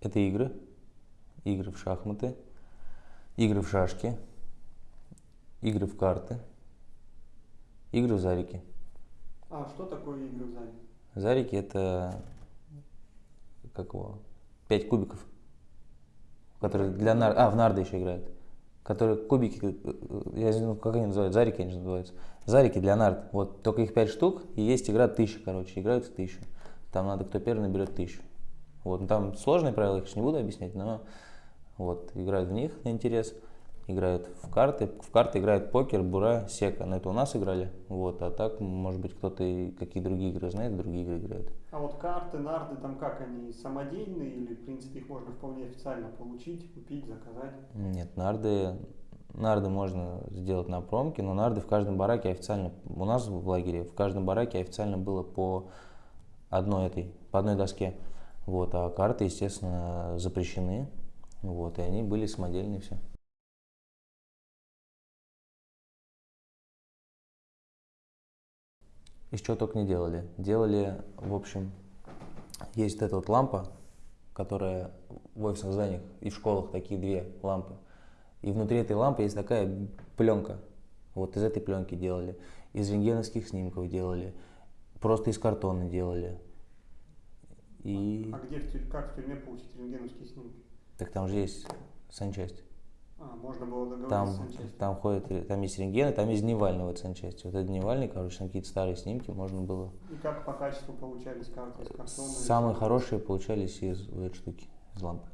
Это игры, игры в шахматы, игры в шашки, игры в карты, игры в зарики. А что такое игры в зарики? Зарики это как его, пять кубиков, которые для нар... А, в нарды еще играют. Которые кубики, э, я не знаю, как они называются, зарики они называются. Зарики для нард. Вот только их пять штук, и есть игра тысяча, короче, играют в тысячу. Там надо, кто первый наберет тысячу. Вот, ну, там сложные правила, их не буду объяснять, но вот, играют в них на интерес, играют в карты, в карты играют покер, бура, сека, на это у нас играли, вот, а так, может быть, кто-то и какие другие игры знает, другие игры играют. А вот карты, нарды, там как они, самодельные или, в принципе, их можно вполне официально получить, купить, заказать? Нет, нарды, нарды можно сделать на промке, но нарды в каждом бараке официально, у нас в лагере, в каждом бараке официально было по одной этой, по одной доске. Вот, а карты, естественно, запрещены. Вот, и они были самодельные все. Из чего только не делали. Делали, в общем, есть вот эта вот лампа, которая в офисных зданиях и в школах такие две лампы. И внутри этой лампы есть такая пленка. Вот из этой пленки делали. Из рентгеновских снимков делали. Просто из картона делали. И... А где, в, как в тюрьме получить рентгеновские снимки? Так там же есть санчасть. А, можно было договориться там, с. Там, ходят, там есть рентгены, там есть дневального санчасти. Вот это дневальный, короче, там какие-то старые снимки можно было. И как по качеству получались карты из картона? Самые хорошие получались из этой штуки, из лампы.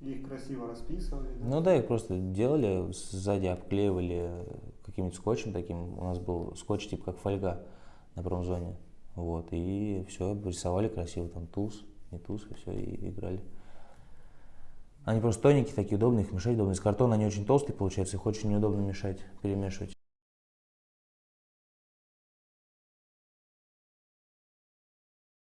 И их красиво расписывали? Да? Ну да, их просто делали, сзади обклеивали каким-нибудь скотчем таким. У нас был скотч типа как фольга на промзоне. Вот, и все, рисовали красиво, там туз, не туз, и все, и играли. Они просто тоненькие, такие удобные, их мешать удобно. Из картона они очень толстые, получается, их очень неудобно мешать, перемешивать.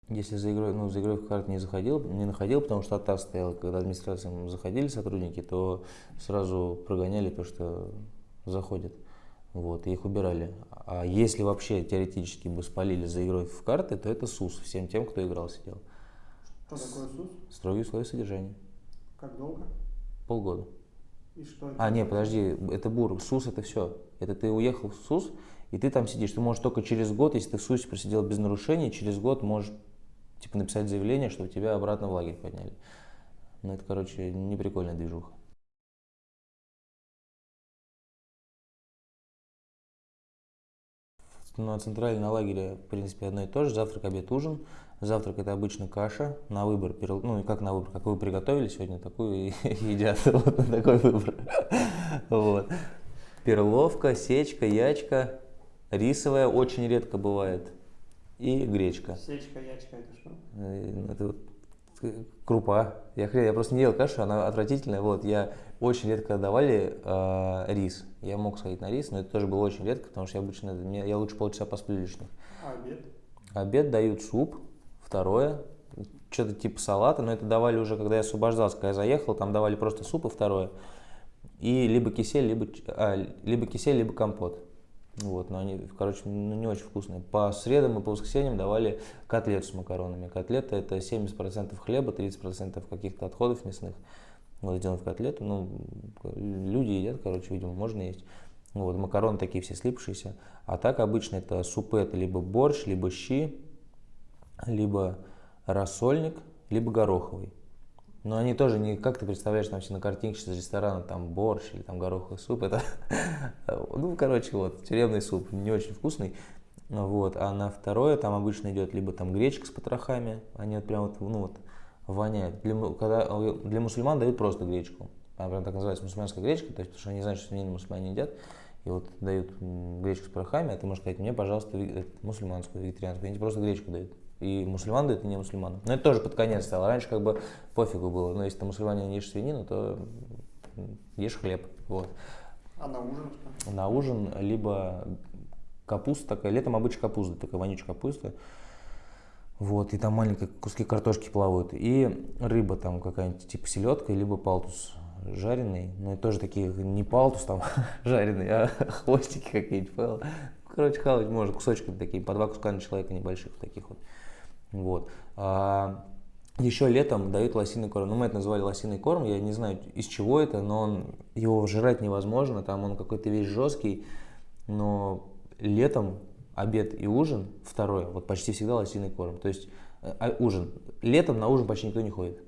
Если за игрой, ну, за игрой в карты не заходил, не находил, потому что оттав стоял, когда администрациям заходили сотрудники, то сразу прогоняли, потому что заходят. Вот, и их убирали. А если вообще теоретически бы спалили за игрой в карты, то это СУС всем тем, кто играл, сидел. Что такое СУС? Строгие условия содержания. Как долго? Полгода. И что это? А, нет, подожди, это БУР, СУС это все. Это ты уехал в СУС, и ты там сидишь. Ты можешь только через год, если ты в СУСе просидел без нарушений, через год можешь типа написать заявление, чтобы тебя обратно в лагерь подняли. Ну, это, короче, не прикольная движуха. Ну, центральный на лагере, в принципе, одно и то же. Завтрак, обед, ужин. Завтрак это обычно каша на выбор. Ну, как на выбор, как вы приготовили сегодня, такую и едят. Вот такой выбор. Вот. Перловка, сечка, ячка, рисовая очень редко бывает. И гречка. Сечка, ячка это что? Э, это крупа. Я, хрен, я просто не ел кашу, она отвратительная. Вот, я очень редко давали э, рис. Я мог сходить на рис, но это тоже было очень редко, потому что я обычно, мне, я лучше полчаса посплю лишних. А обед? Обед дают суп, второе, что-то типа салата, но это давали уже, когда я освобождался, когда я заехал, там давали просто суп и второе. И либо кисель, либо, а, либо кисель, либо компот. Вот, но они, короче, ну, не очень вкусные. По средам и по воскресеньям давали котлету с макаронами. Котлета это 70% хлеба, 30% каких-то отходов мясных. Вот сделан в котлету. Ну, люди едят, короче, видимо, можно есть. Вот, макароны такие все слипшиеся. А так обычно это супы, это либо борщ, либо щи, либо рассольник, либо гороховый. Но они тоже не, как ты представляешь, там все на картинке из ресторана, там борщ или там гороховый суп, это, ну, короче, вот, тюремный суп, не очень вкусный, вот, а на второе там обычно идет либо там гречка с потрохами, они вот прям вот, ну, вот, воняют. Для, когда, для мусульман дают просто гречку, она прям так называется мусульманская гречка, то есть, потому что они знают, что не мусульмане едят, и вот дают гречку с порохами, а ты можешь сказать, мне, пожалуйста, мусульманскую, вегетарианскую, они тебе просто гречку дают и мусульман дают, и не мусульман. Но это тоже под конец стало. Раньше как бы пофигу было. Но если ты мусульманин не ешь свинину, то ешь хлеб. Вот. А на ужин что? На ужин либо капуста такая, летом обычно капуста, такая вонючая капуста. Вот, и там маленькие куски картошки плавают. И рыба там какая-нибудь, типа селедка, либо палтус жареный. Ну и тоже такие, не палтус там жареный, а хвостики какие-нибудь. Короче, хавать можно кусочками такие, по два куска на человека небольших таких вот. Вот. А еще летом дают лосиный корм. Ну, мы это называли лосиный корм, я не знаю, из чего это, но он, его жрать невозможно, там он какой-то весь жесткий, но летом обед и ужин второй, вот почти всегда лосиный корм. То есть э, а, ужин. Летом на ужин почти никто не ходит.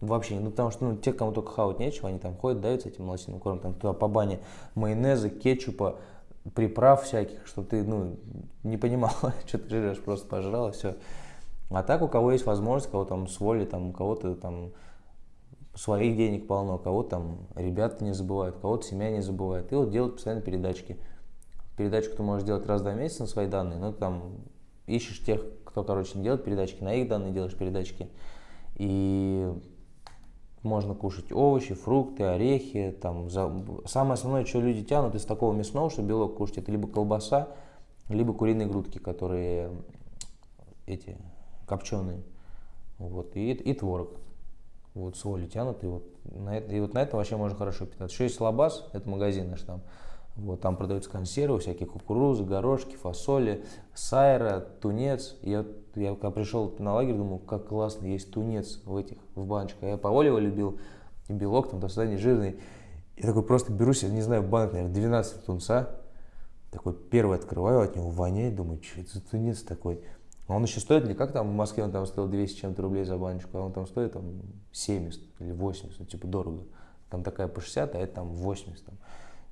Вообще, ну потому что ну, те, кому только хавать нечего, они там ходят, дают с этим лосиным кормом, там туда по бане майонеза, кетчупа, приправ всяких, что ты, ну, не понимал, что ты жрешь, просто пожрал и все. А так у кого есть возможность, кого там с воли, там, у кого-то там своих денег полно, кого там ребята не забывают, кого-то семья не забывает. И вот делают постоянно передачки. Передачку ты можешь делать раз в два месяца на свои данные, но там ищешь тех, кто, короче, не делает передачки, на их данные делаешь передачки. И можно кушать овощи, фрукты, орехи. Там, за... Самое основное, что люди тянут из такого мясного, что белок кушать, это либо колбаса, либо куриные грудки, которые эти копченые. Вот, и, и творог. Вот, соли тянут, и вот, на это, и вот на этом вообще можно хорошо питаться. Еще есть лабаз, это магазин наш там. Вот, там продаются консервы, всякие кукурузы, горошки, фасоли, сайра, тунец. Я, я когда пришел на лагерь, думал, как классно есть тунец в этих, в баночках. Я по воле его любил, и белок там до свидания жирный. Я такой просто беру себе, не знаю, банок, наверное, 12 тунца. Такой первый открываю, от него воняет, думаю, что это за тунец такой. А он еще стоит не как там в Москве, он там стоил 200 чем-то рублей за баночку, а он там стоит там 70 или 80, ну, типа дорого. Там такая по 60, а это там 80. Там.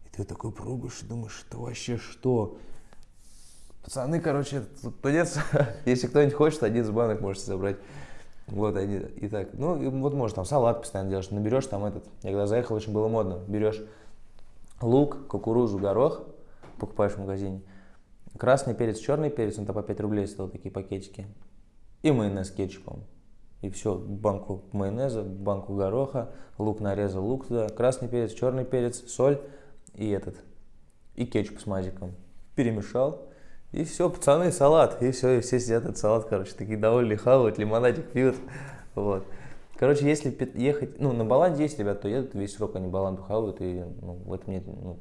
И ты такой пробуешь и думаешь, это вообще что? Пацаны, короче, тут тунец, если кто-нибудь хочет, один из банок можете забрать. Вот они, и так, ну, и вот можешь там салат постоянно делаешь, наберешь там этот, я когда заехал, очень было модно, берешь лук, кукурузу, горох, покупаешь в магазине, Красный перец, черный перец, он там по 5 рублей стоил, такие пакетики. И майонез кетчупом. И все, банку майонеза, банку гороха, лук нарезал, лук туда, красный перец, черный перец, соль и этот, и кетчуп с мазиком. Перемешал, и все, пацаны, салат. И все, и все сидят этот салат, короче, такие довольные, хавают, лимонадик пьют. Вот. Короче, если ехать, ну, на Баланде есть ребята, то едут весь срок, они Баланду хавают, и ну, в этом нет, ну,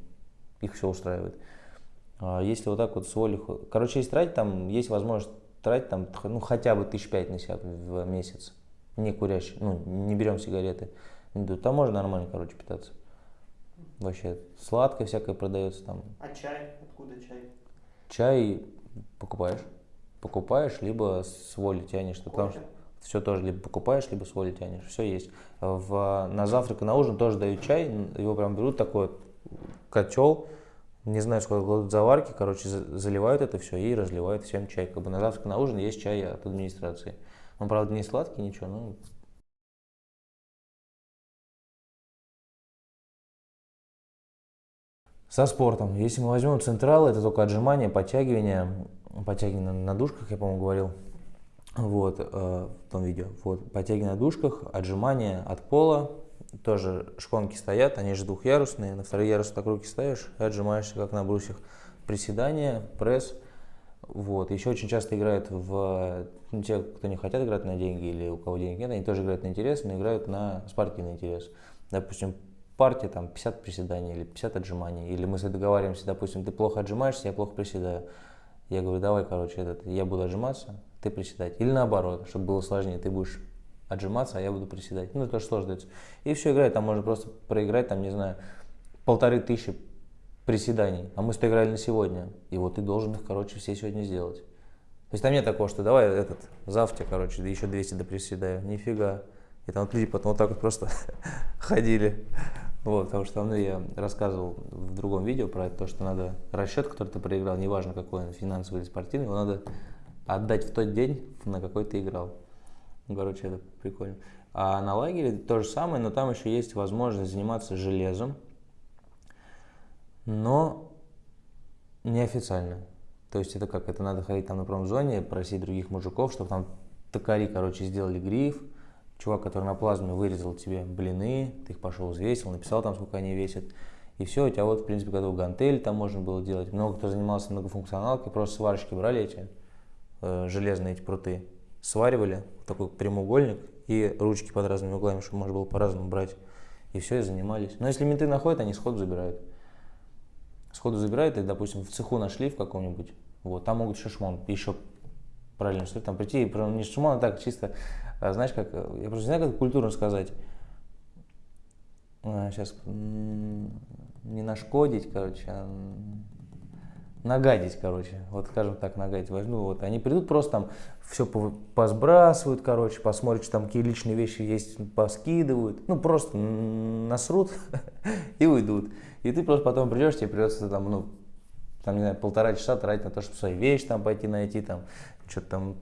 их все устраивает. А если вот так вот с волей... Короче, если тратить, там есть возможность тратить там, ну, хотя бы тысяч пять на себя в месяц. Не курящий, ну, не берем сигареты. Там можно нормально, короче, питаться. Вообще, сладкое всякое продается там. А чай? Откуда чай? Чай покупаешь. Покупаешь, либо с воли тянешь. Кофе? Потому что все тоже либо покупаешь, либо с воли тянешь. Все есть. В, на завтрак и на ужин тоже дают чай. Его прям берут такой котел, не знаю, сколько кладут заварки, короче, заливают это все и разливают всем чай. Как бы на завтрак, на ужин есть чай от администрации. Он, правда, не сладкий, ничего, но... Со спортом. Если мы возьмем централ, это только отжимания, подтягивания, подтягивания на душках, я, по-моему, говорил, вот, э, в том видео. Вот, подтягивания на душках, отжимания от пола, тоже шконки стоят, они же двухъярусные, на второй ярус так руки ставишь и отжимаешься как на брусьях. Приседания, пресс. Вот. Еще очень часто играют в... Ну, те, кто не хотят играть на деньги или у кого денег нет, они тоже играют на интерес, но играют на спортивный интерес. Допустим, партия там 50 приседаний или 50 отжиманий. Или мы договариваемся, допустим, ты плохо отжимаешься, я плохо приседаю. Я говорю, давай, короче, этот, я буду отжиматься, ты приседать. Или наоборот, чтобы было сложнее, ты будешь отжиматься, а я буду приседать. Ну, это тоже сложно. И все играет, там можно просто проиграть, там, не знаю, полторы тысячи приседаний, а мы что играли на сегодня, и вот ты должен их, короче, все сегодня сделать. То есть там нет такого, что давай этот, завтра, короче, еще 200 до приседаю, нифига. И там вот люди потом вот так вот просто ходили. Вот, потому что ну, я рассказывал в другом видео про то, что надо расчет, который ты проиграл, неважно какой он, финансовый или спортивный, его надо отдать в тот день, на какой ты играл. Ну, короче, это прикольно. А на лагере то же самое, но там еще есть возможность заниматься железом, но неофициально. То есть это как, это надо ходить там на промзоне, просить других мужиков, чтобы там токари, короче, сделали гриф, чувак, который на плазме вырезал тебе блины, ты их пошел взвесил, написал там, сколько они весят, и все, у тебя вот, в принципе, готов гантель там можно было делать. Много кто занимался многофункционалкой, просто сварщики брали эти э, железные эти пруты, сваривали такой прямоугольник и ручки под разными углами, чтобы можно было по-разному брать. И все, и занимались. Но если менты находят, они сходу забирают. Сходу забирают, и, допустим, в цеху нашли в каком-нибудь, вот, там могут еще шмон, еще параллельно, что там прийти, и не шумон, а так чисто, а, знаешь, как, я просто не знаю, как культурно сказать, а, сейчас не нашкодить, короче, а нагадить, короче, вот скажем так, нагадить возьму, вот они придут просто там все посбрасывают, короче, посмотрят, что там какие личные вещи есть, поскидывают, ну просто насрут и уйдут. И ты просто потом придешь, тебе придется там, ну, там, не знаю, полтора часа тратить на то, чтобы свои вещи там пойти найти, там, что-то там,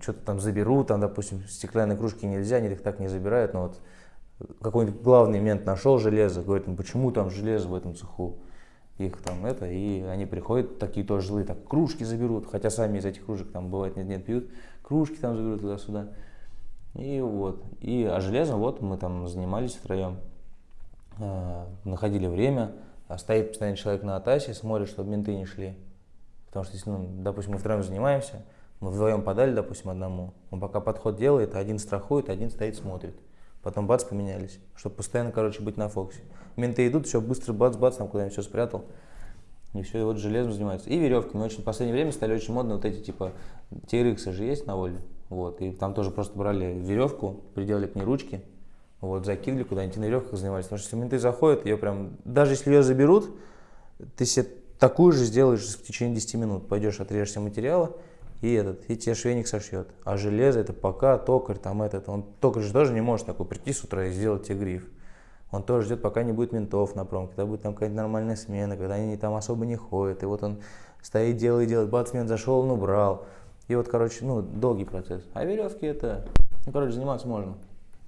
что-то там заберут, там, допустим, стеклянные кружки нельзя, они их так не забирают, но вот какой-нибудь главный мент нашел железо, говорит, ну почему там железо в этом цеху? Их там это, и они приходят, такие тоже злые, так кружки заберут, хотя сами из этих кружек там бывает нет-нет пьют, кружки там заберут туда-сюда. И вот, и а железом вот мы там занимались втроем, э, находили время, а стоит постоянно человек на атасе, смотрит, чтобы менты не шли. Потому что, если, ну, допустим, мы втроем занимаемся, мы вдвоем подали, допустим, одному, он пока подход делает, один страхует, один стоит, смотрит. Потом бац, поменялись, чтобы постоянно, короче, быть на фокусе. Менты идут, все, быстро бац-бац, там куда-нибудь все спрятал. И все, и вот железом занимаются. И веревки. Мы очень в последнее время стали очень модно вот эти, типа, TRX же есть на воле. Вот, и там тоже просто брали веревку, приделали к ней ручки, вот, закинули куда-нибудь на веревках занимались. Потому что если менты заходят, ее прям, даже если ее заберут, ты себе такую же сделаешь в течение 10 минут. Пойдешь, отрежешься материала, и этот, и тебе швейник сошьет. А железо это пока токарь, там этот, он токарь же тоже не может такой прийти с утра и сделать тебе гриф. Он тоже ждет, пока не будет ментов на пром, когда будет там какая-то нормальная смена, когда они там особо не ходят. И вот он стоит, делает, делает, бац, зашел, он убрал. И вот, короче, ну, долгий процесс. А веревки это, ну, короче, заниматься можно.